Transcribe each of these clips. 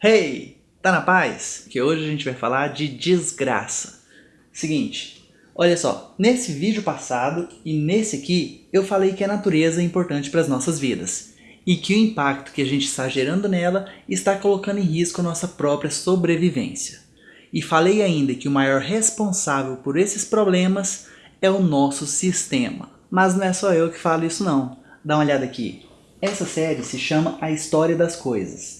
Hey, tá na paz? Que hoje a gente vai falar de desgraça. Seguinte, olha só, nesse vídeo passado e nesse aqui eu falei que a natureza é importante para as nossas vidas e que o impacto que a gente está gerando nela está colocando em risco a nossa própria sobrevivência. E falei ainda que o maior responsável por esses problemas é o nosso sistema. Mas não é só eu que falo isso não. Dá uma olhada aqui. Essa série se chama A História das Coisas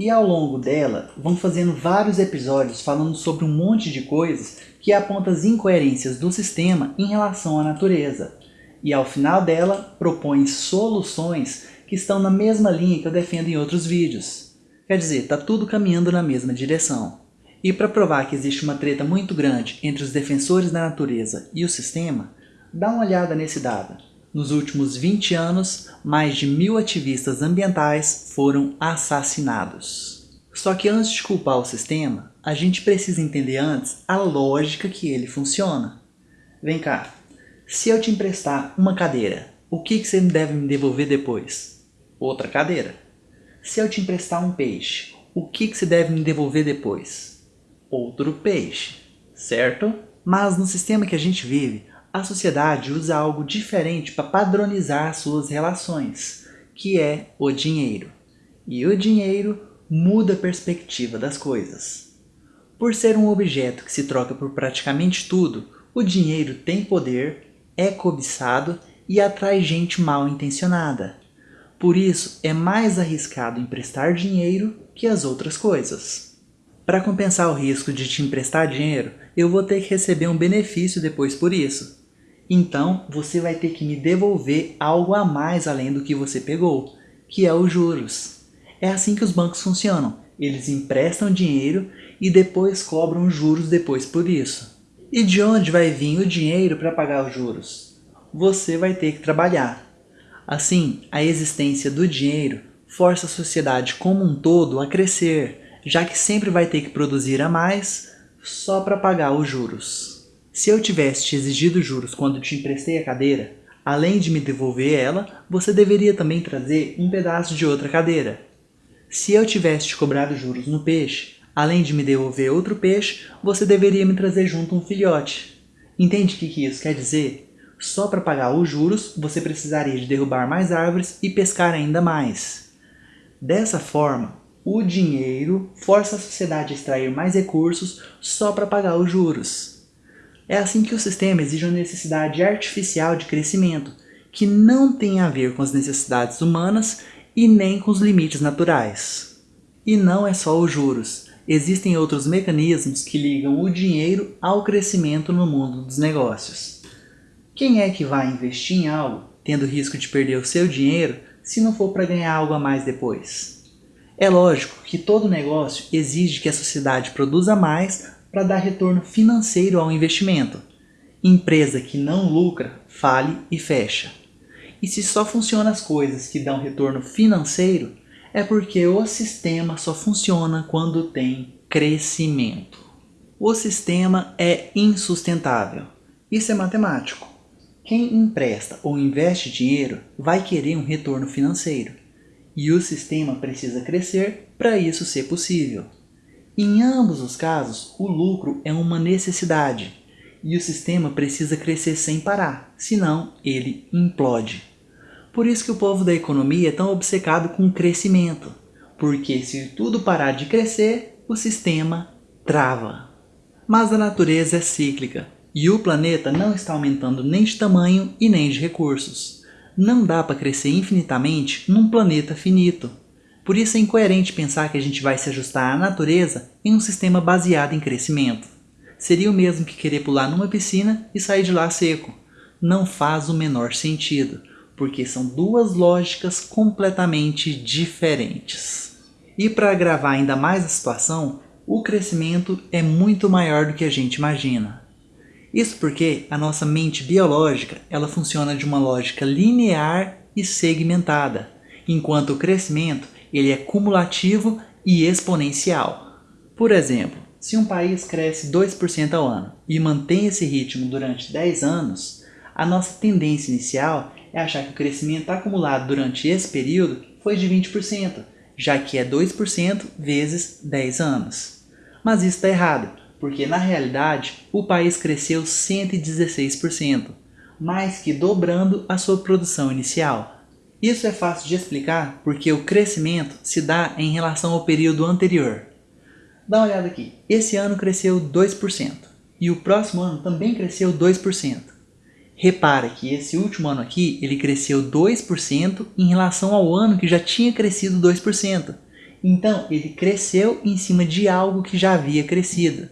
e ao longo dela, vão fazendo vários episódios falando sobre um monte de coisas que apontam as incoerências do sistema em relação à natureza. E ao final dela, propõe soluções que estão na mesma linha que eu defendo em outros vídeos. Quer dizer, está tudo caminhando na mesma direção. E para provar que existe uma treta muito grande entre os defensores da natureza e o sistema, dá uma olhada nesse dado. Nos últimos 20 anos, mais de mil ativistas ambientais foram assassinados. Só que antes de culpar o sistema, a gente precisa entender antes a lógica que ele funciona. Vem cá, se eu te emprestar uma cadeira, o que, que você deve me devolver depois? Outra cadeira. Se eu te emprestar um peixe, o que, que você deve me devolver depois? Outro peixe, certo? Mas no sistema que a gente vive, a sociedade usa algo diferente para padronizar suas relações, que é o dinheiro. E o dinheiro muda a perspectiva das coisas. Por ser um objeto que se troca por praticamente tudo, o dinheiro tem poder, é cobiçado e atrai gente mal intencionada. Por isso, é mais arriscado emprestar dinheiro que as outras coisas. Para compensar o risco de te emprestar dinheiro, eu vou ter que receber um benefício depois por isso. Então, você vai ter que me devolver algo a mais além do que você pegou, que é os juros. É assim que os bancos funcionam. Eles emprestam dinheiro e depois cobram juros depois por isso. E de onde vai vir o dinheiro para pagar os juros? Você vai ter que trabalhar. Assim, a existência do dinheiro força a sociedade como um todo a crescer, já que sempre vai ter que produzir a mais só para pagar os juros. Se eu tivesse te exigido juros quando te emprestei a cadeira, além de me devolver ela, você deveria também trazer um pedaço de outra cadeira. Se eu tivesse te cobrado juros no peixe, além de me devolver outro peixe, você deveria me trazer junto um filhote. Entende o que, que isso quer dizer? Só para pagar os juros, você precisaria de derrubar mais árvores e pescar ainda mais. Dessa forma, o dinheiro força a sociedade a extrair mais recursos só para pagar os juros. É assim que o sistema exige uma necessidade artificial de crescimento, que não tem a ver com as necessidades humanas e nem com os limites naturais. E não é só os juros, existem outros mecanismos que ligam o dinheiro ao crescimento no mundo dos negócios. Quem é que vai investir em algo, tendo risco de perder o seu dinheiro, se não for para ganhar algo a mais depois? É lógico que todo negócio exige que a sociedade produza mais para dar retorno financeiro ao investimento. Empresa que não lucra, fale e fecha. E se só funcionam as coisas que dão retorno financeiro, é porque o sistema só funciona quando tem crescimento. O sistema é insustentável. Isso é matemático. Quem empresta ou investe dinheiro vai querer um retorno financeiro. E o sistema precisa crescer para isso ser possível. Em ambos os casos, o lucro é uma necessidade e o sistema precisa crescer sem parar, senão ele implode. Por isso que o povo da economia é tão obcecado com o crescimento, porque se tudo parar de crescer, o sistema trava. Mas a natureza é cíclica e o planeta não está aumentando nem de tamanho e nem de recursos. Não dá para crescer infinitamente num planeta finito. Por isso é incoerente pensar que a gente vai se ajustar à natureza em um sistema baseado em crescimento. Seria o mesmo que querer pular numa piscina e sair de lá seco. Não faz o menor sentido, porque são duas lógicas completamente diferentes. E para agravar ainda mais a situação, o crescimento é muito maior do que a gente imagina. Isso porque a nossa mente biológica ela funciona de uma lógica linear e segmentada, enquanto o crescimento ele é cumulativo e exponencial. Por exemplo, se um país cresce 2% ao ano e mantém esse ritmo durante 10 anos, a nossa tendência inicial é achar que o crescimento acumulado durante esse período foi de 20%, já que é 2% vezes 10 anos. Mas isso está errado, porque na realidade o país cresceu 116%, mais que dobrando a sua produção inicial. Isso é fácil de explicar porque o crescimento se dá em relação ao período anterior. Dá uma olhada aqui, esse ano cresceu 2% e o próximo ano também cresceu 2%. Repara que esse último ano aqui ele cresceu 2% em relação ao ano que já tinha crescido 2%. Então ele cresceu em cima de algo que já havia crescido.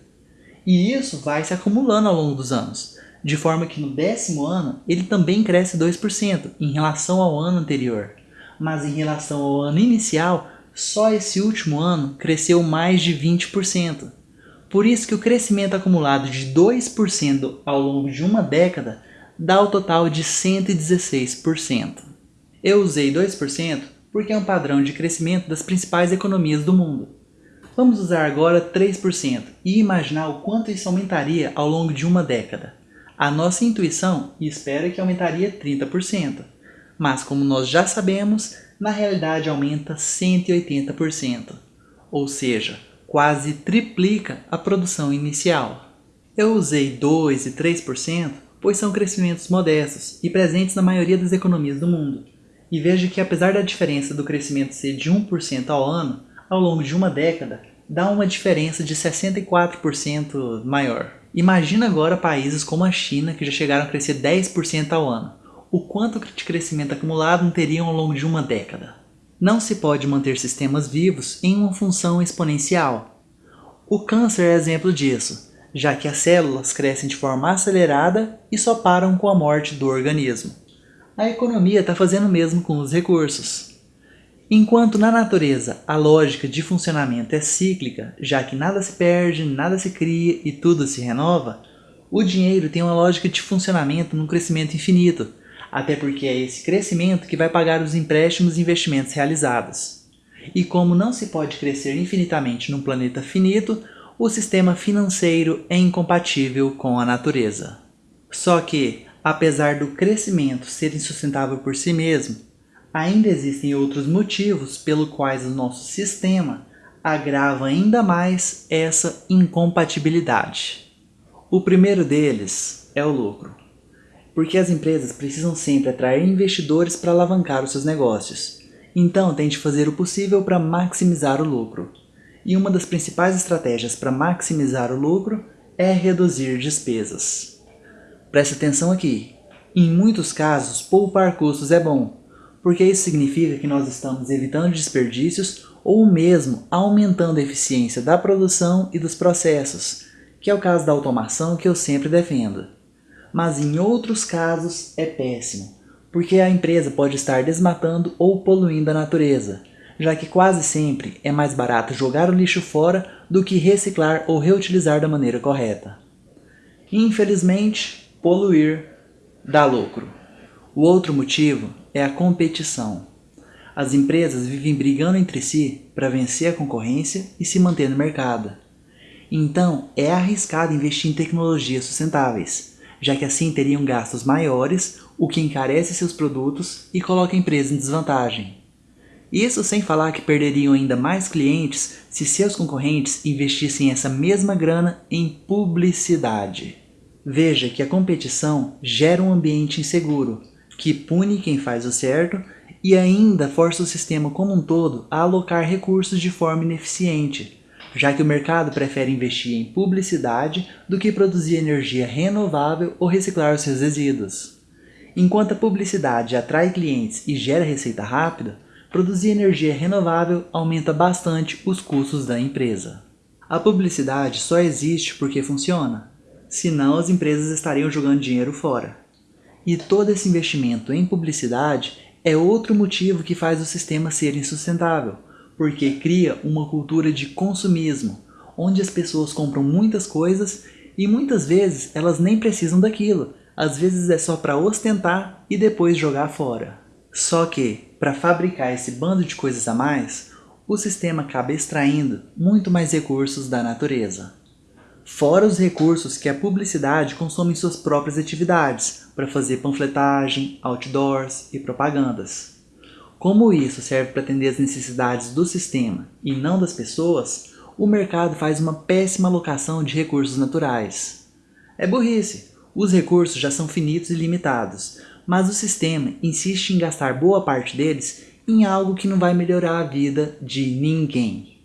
E isso vai se acumulando ao longo dos anos, de forma que no décimo ano ele também cresce 2% em relação ao ano anterior. Mas em relação ao ano inicial, só esse último ano cresceu mais de 20%. Por isso que o crescimento acumulado de 2% ao longo de uma década dá o total de 116%. Eu usei 2% porque é um padrão de crescimento das principais economias do mundo. Vamos usar agora 3% e imaginar o quanto isso aumentaria ao longo de uma década. A nossa intuição espera que aumentaria 30%, mas como nós já sabemos, na realidade aumenta 180%, ou seja, quase triplica a produção inicial. Eu usei 2 e 3% pois são crescimentos modestos e presentes na maioria das economias do mundo. E veja que apesar da diferença do crescimento ser de 1% ao ano, ao longo de uma década, dá uma diferença de 64% maior. Imagina agora países como a China, que já chegaram a crescer 10% ao ano. O quanto de crescimento acumulado teriam ao longo de uma década? Não se pode manter sistemas vivos em uma função exponencial. O câncer é exemplo disso, já que as células crescem de forma acelerada e só param com a morte do organismo. A economia está fazendo o mesmo com os recursos. Enquanto na natureza a lógica de funcionamento é cíclica, já que nada se perde, nada se cria e tudo se renova, o dinheiro tem uma lógica de funcionamento num crescimento infinito, até porque é esse crescimento que vai pagar os empréstimos e investimentos realizados. E como não se pode crescer infinitamente num planeta finito, o sistema financeiro é incompatível com a natureza. Só que, apesar do crescimento ser insustentável por si mesmo, ainda existem outros motivos pelo quais o nosso sistema agrava ainda mais essa incompatibilidade. O primeiro deles é o lucro, porque as empresas precisam sempre atrair investidores para alavancar os seus negócios, então tente fazer o possível para maximizar o lucro. E uma das principais estratégias para maximizar o lucro é reduzir despesas. Preste atenção aqui, em muitos casos poupar custos é bom, porque isso significa que nós estamos evitando desperdícios ou mesmo aumentando a eficiência da produção e dos processos, que é o caso da automação que eu sempre defendo. Mas em outros casos é péssimo, porque a empresa pode estar desmatando ou poluindo a natureza, já que quase sempre é mais barato jogar o lixo fora do que reciclar ou reutilizar da maneira correta. Infelizmente, poluir dá lucro. O outro motivo é a competição. As empresas vivem brigando entre si para vencer a concorrência e se manter no mercado. Então, é arriscado investir em tecnologias sustentáveis, já que assim teriam gastos maiores, o que encarece seus produtos e coloca a empresa em desvantagem. Isso sem falar que perderiam ainda mais clientes se seus concorrentes investissem essa mesma grana em publicidade. Veja que a competição gera um ambiente inseguro, que pune quem faz o certo e ainda força o sistema como um todo a alocar recursos de forma ineficiente, já que o mercado prefere investir em publicidade do que produzir energia renovável ou reciclar os seus resíduos. Enquanto a publicidade atrai clientes e gera receita rápida, produzir energia renovável aumenta bastante os custos da empresa. A publicidade só existe porque funciona, senão as empresas estariam jogando dinheiro fora. E todo esse investimento em publicidade é outro motivo que faz o sistema ser insustentável, porque cria uma cultura de consumismo, onde as pessoas compram muitas coisas e muitas vezes elas nem precisam daquilo, às vezes é só para ostentar e depois jogar fora. Só que, para fabricar esse bando de coisas a mais, o sistema acaba extraindo muito mais recursos da natureza. Fora os recursos que a publicidade consome em suas próprias atividades, para fazer panfletagem, outdoors e propagandas. Como isso serve para atender as necessidades do sistema e não das pessoas, o mercado faz uma péssima alocação de recursos naturais. É burrice, os recursos já são finitos e limitados, mas o sistema insiste em gastar boa parte deles em algo que não vai melhorar a vida de ninguém.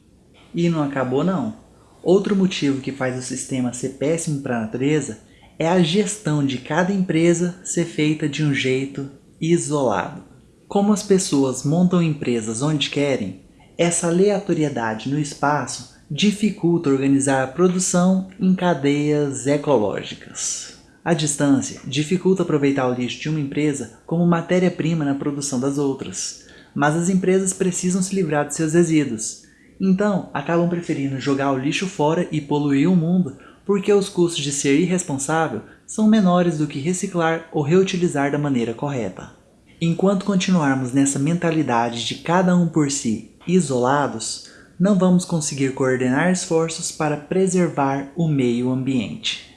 E não acabou não. Outro motivo que faz o sistema ser péssimo para a natureza é a gestão de cada empresa ser feita de um jeito isolado. Como as pessoas montam empresas onde querem, essa aleatoriedade no espaço dificulta organizar a produção em cadeias ecológicas. A distância dificulta aproveitar o lixo de uma empresa como matéria-prima na produção das outras, mas as empresas precisam se livrar de seus resíduos. Então, acabam preferindo jogar o lixo fora e poluir o mundo porque os custos de ser irresponsável são menores do que reciclar ou reutilizar da maneira correta. Enquanto continuarmos nessa mentalidade de cada um por si, isolados, não vamos conseguir coordenar esforços para preservar o meio ambiente.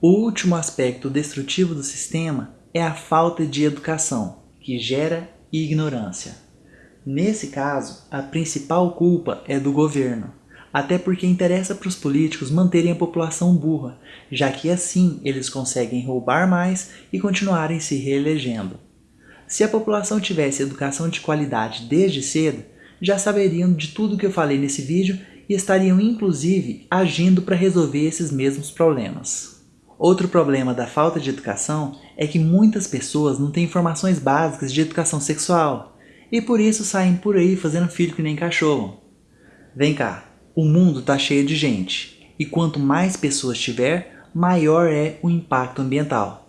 O último aspecto destrutivo do sistema é a falta de educação, que gera ignorância. Nesse caso, a principal culpa é do governo, até porque interessa para os políticos manterem a população burra, já que assim eles conseguem roubar mais e continuarem se reelegendo. Se a população tivesse educação de qualidade desde cedo, já saberiam de tudo que eu falei nesse vídeo e estariam inclusive agindo para resolver esses mesmos problemas. Outro problema da falta de educação é que muitas pessoas não têm informações básicas de educação sexual e por isso saem por aí fazendo filho que nem cachorro. Vem cá, o mundo está cheio de gente e quanto mais pessoas tiver, maior é o impacto ambiental.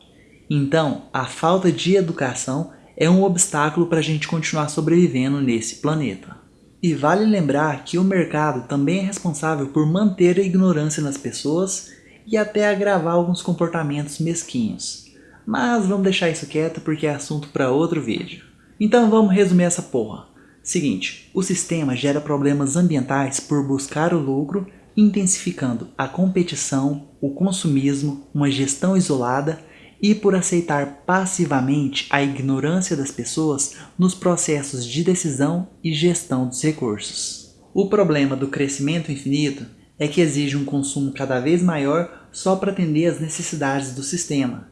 Então, a falta de educação é um obstáculo para a gente continuar sobrevivendo nesse planeta. E vale lembrar que o mercado também é responsável por manter a ignorância nas pessoas e até agravar alguns comportamentos mesquinhos. Mas vamos deixar isso quieto porque é assunto para outro vídeo. Então vamos resumir essa porra. Seguinte, o sistema gera problemas ambientais por buscar o lucro, intensificando a competição, o consumismo, uma gestão isolada e por aceitar passivamente a ignorância das pessoas nos processos de decisão e gestão dos recursos. O problema do crescimento infinito é que exige um consumo cada vez maior só para atender às necessidades do sistema.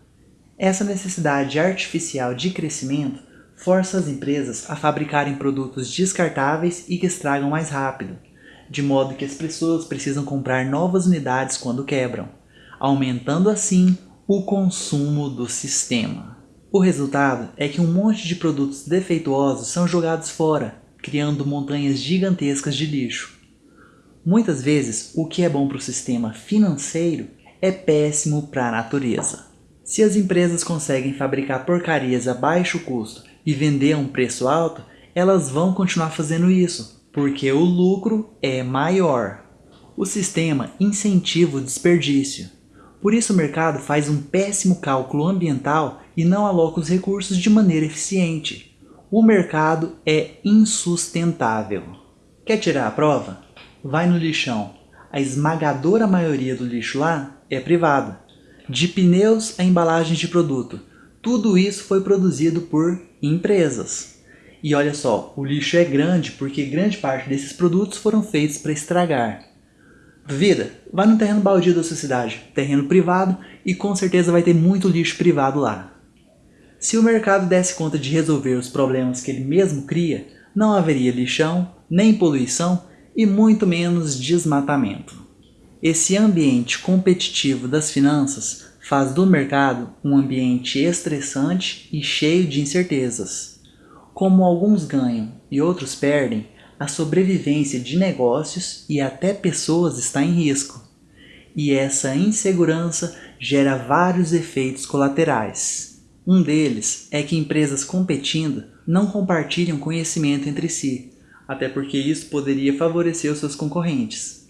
Essa necessidade artificial de crescimento força as empresas a fabricarem produtos descartáveis e que estragam mais rápido, de modo que as pessoas precisam comprar novas unidades quando quebram, aumentando assim o consumo do sistema. O resultado é que um monte de produtos defeituosos são jogados fora, criando montanhas gigantescas de lixo. Muitas vezes, o que é bom para o sistema financeiro é péssimo para a natureza. Se as empresas conseguem fabricar porcarias a baixo custo e vender a um preço alto, elas vão continuar fazendo isso, porque o lucro é maior. O sistema incentiva o desperdício. Por isso o mercado faz um péssimo cálculo ambiental e não aloca os recursos de maneira eficiente. O mercado é insustentável. Quer tirar a prova? Vai no lixão. A esmagadora maioria do lixo lá é privado. De pneus a embalagens de produto. Tudo isso foi produzido por empresas. E olha só, o lixo é grande porque grande parte desses produtos foram feitos para estragar. Vida, vai no terreno baldio da sua cidade, terreno privado, e com certeza vai ter muito lixo privado lá. Se o mercado desse conta de resolver os problemas que ele mesmo cria, não haveria lixão, nem poluição e muito menos desmatamento. Esse ambiente competitivo das finanças faz do mercado um ambiente estressante e cheio de incertezas. Como alguns ganham e outros perdem, a sobrevivência de negócios e até pessoas está em risco. E essa insegurança gera vários efeitos colaterais. Um deles é que empresas competindo não compartilham conhecimento entre si, até porque isso poderia favorecer os seus concorrentes.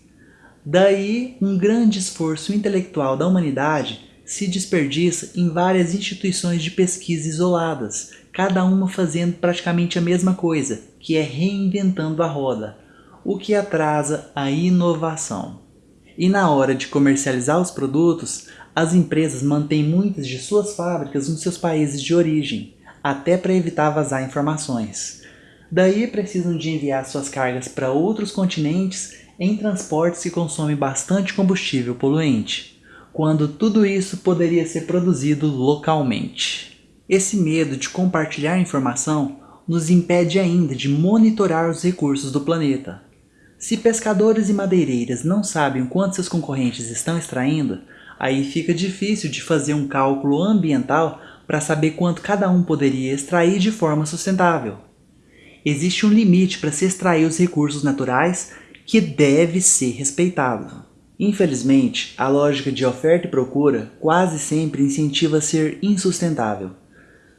Daí, um grande esforço intelectual da humanidade se desperdiça em várias instituições de pesquisa isoladas, cada uma fazendo praticamente a mesma coisa, que é reinventando a roda, o que atrasa a inovação. E na hora de comercializar os produtos, as empresas mantêm muitas de suas fábricas nos seus países de origem, até para evitar vazar informações. Daí precisam de enviar suas cargas para outros continentes em transportes que consomem bastante combustível poluente, quando tudo isso poderia ser produzido localmente. Esse medo de compartilhar informação nos impede ainda de monitorar os recursos do planeta. Se pescadores e madeireiras não sabem quanto seus concorrentes estão extraindo, aí fica difícil de fazer um cálculo ambiental para saber quanto cada um poderia extrair de forma sustentável. Existe um limite para se extrair os recursos naturais que deve ser respeitado. Infelizmente, a lógica de oferta e procura quase sempre incentiva a ser insustentável.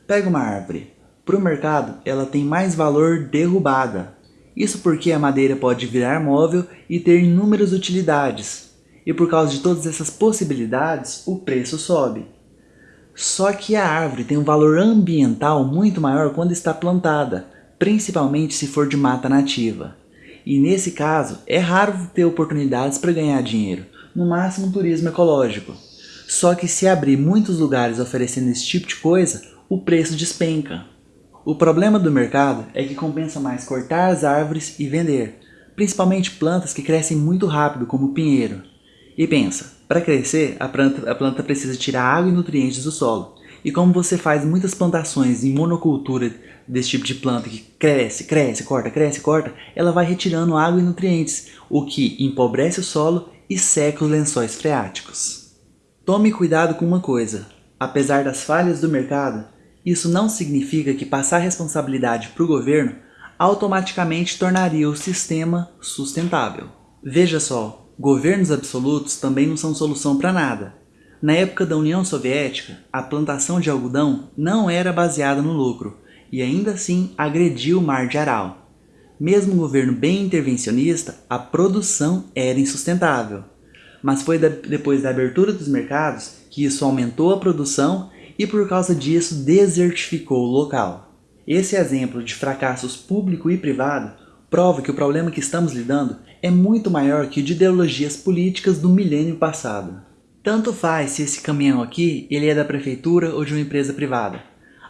Pega uma árvore. Para o mercado, ela tem mais valor derrubada. Isso porque a madeira pode virar móvel e ter inúmeras utilidades. E por causa de todas essas possibilidades, o preço sobe. Só que a árvore tem um valor ambiental muito maior quando está plantada, principalmente se for de mata nativa. E nesse caso, é raro ter oportunidades para ganhar dinheiro, no máximo turismo ecológico. Só que se abrir muitos lugares oferecendo esse tipo de coisa, o preço despenca. O problema do mercado é que compensa mais cortar as árvores e vender, principalmente plantas que crescem muito rápido como o pinheiro. E pensa, para crescer, a planta, a planta precisa tirar água e nutrientes do solo. E como você faz muitas plantações em monocultura desse tipo de planta que cresce, cresce, corta, cresce, corta, ela vai retirando água e nutrientes, o que empobrece o solo e seca os lençóis freáticos. Tome cuidado com uma coisa, apesar das falhas do mercado, isso não significa que passar responsabilidade para o governo automaticamente tornaria o sistema sustentável. Veja só, Governos absolutos também não são solução para nada. Na época da União Soviética, a plantação de algodão não era baseada no lucro e ainda assim agrediu o mar de Aral. Mesmo um governo bem intervencionista, a produção era insustentável. Mas foi da, depois da abertura dos mercados que isso aumentou a produção e por causa disso desertificou o local. Esse exemplo de fracassos público e privado prova que o problema que estamos lidando é muito maior que o de ideologias políticas do milênio passado. Tanto faz se esse caminhão aqui ele é da prefeitura ou de uma empresa privada.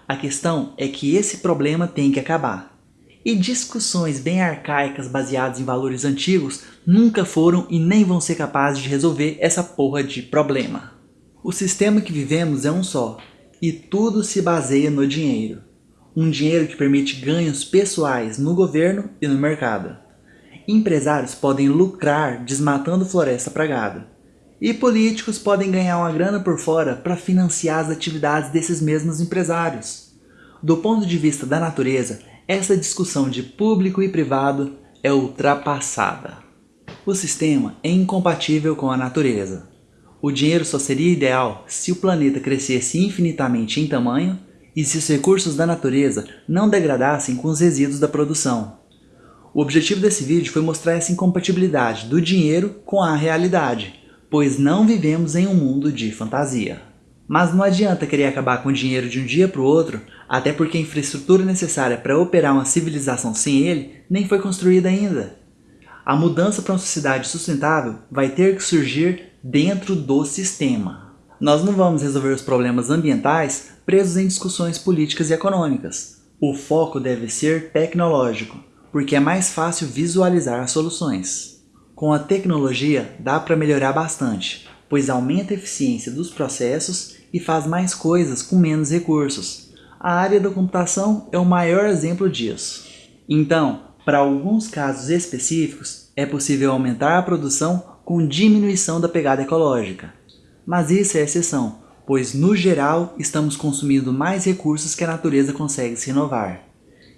A questão é que esse problema tem que acabar. E discussões bem arcaicas baseadas em valores antigos nunca foram e nem vão ser capazes de resolver essa porra de problema. O sistema que vivemos é um só, e tudo se baseia no dinheiro. Um dinheiro que permite ganhos pessoais no governo e no mercado. Empresários podem lucrar desmatando floresta para gado. E políticos podem ganhar uma grana por fora para financiar as atividades desses mesmos empresários. Do ponto de vista da natureza, essa discussão de público e privado é ultrapassada. O sistema é incompatível com a natureza. O dinheiro só seria ideal se o planeta crescesse infinitamente em tamanho e se os recursos da natureza não degradassem com os resíduos da produção. O objetivo desse vídeo foi mostrar essa incompatibilidade do dinheiro com a realidade, pois não vivemos em um mundo de fantasia. Mas não adianta querer acabar com o dinheiro de um dia para o outro, até porque a infraestrutura necessária para operar uma civilização sem ele nem foi construída ainda. A mudança para uma sociedade sustentável vai ter que surgir dentro do sistema. Nós não vamos resolver os problemas ambientais presos em discussões políticas e econômicas. O foco deve ser tecnológico, porque é mais fácil visualizar as soluções. Com a tecnologia dá para melhorar bastante, pois aumenta a eficiência dos processos e faz mais coisas com menos recursos. A área da computação é o maior exemplo disso. Então, para alguns casos específicos, é possível aumentar a produção com diminuição da pegada ecológica. Mas isso é exceção, pois no geral estamos consumindo mais recursos que a natureza consegue se renovar.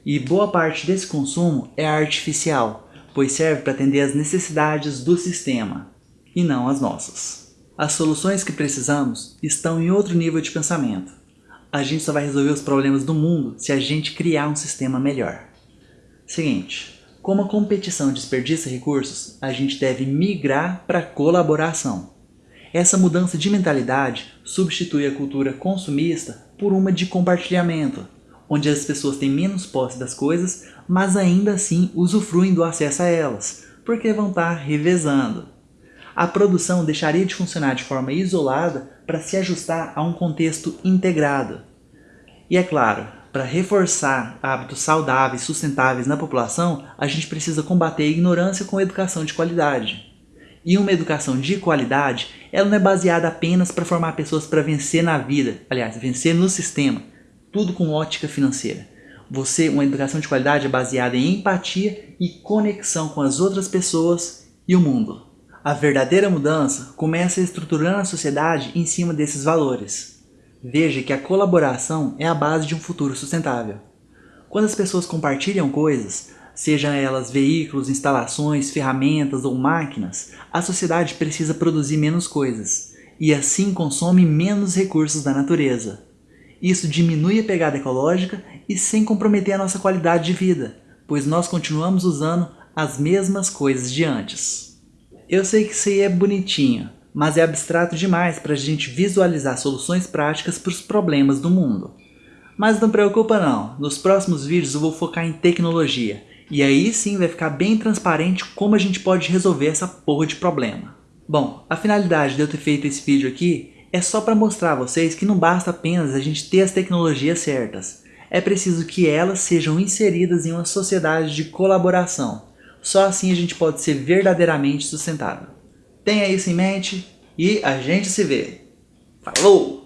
E boa parte desse consumo é artificial, pois serve para atender às necessidades do sistema, e não as nossas. As soluções que precisamos estão em outro nível de pensamento. A gente só vai resolver os problemas do mundo se a gente criar um sistema melhor. Seguinte, como a competição desperdiça recursos, a gente deve migrar para colaboração. Essa mudança de mentalidade substitui a cultura consumista por uma de compartilhamento, onde as pessoas têm menos posse das coisas, mas ainda assim usufruem do acesso a elas, porque vão estar revezando. A produção deixaria de funcionar de forma isolada para se ajustar a um contexto integrado. E é claro, para reforçar hábitos saudáveis, sustentáveis na população, a gente precisa combater a ignorância com educação de qualidade. E uma educação de qualidade, ela não é baseada apenas para formar pessoas para vencer na vida, aliás, vencer no sistema, tudo com ótica financeira. Você, uma educação de qualidade baseada em empatia e conexão com as outras pessoas e o mundo. A verdadeira mudança começa estruturando a sociedade em cima desses valores. Veja que a colaboração é a base de um futuro sustentável. Quando as pessoas compartilham coisas, sejam elas veículos, instalações, ferramentas ou máquinas, a sociedade precisa produzir menos coisas e assim consome menos recursos da natureza. Isso diminui a pegada ecológica e sem comprometer a nossa qualidade de vida, pois nós continuamos usando as mesmas coisas de antes. Eu sei que isso aí é bonitinho, mas é abstrato demais para a gente visualizar soluções práticas para os problemas do mundo. Mas não preocupa não, nos próximos vídeos eu vou focar em tecnologia, e aí sim vai ficar bem transparente como a gente pode resolver essa porra de problema. Bom, a finalidade de eu ter feito esse vídeo aqui é só para mostrar a vocês que não basta apenas a gente ter as tecnologias certas. É preciso que elas sejam inseridas em uma sociedade de colaboração. Só assim a gente pode ser verdadeiramente sustentável. Tenha isso em mente e a gente se vê. Falou!